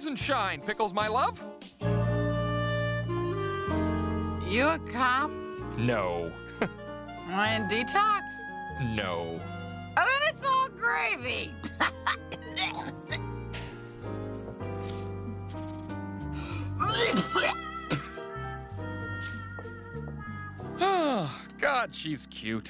Rise and shine, Pickles, my love. You a cop? No. I In detox? No. And then it's all gravy. Oh, God, she's cute.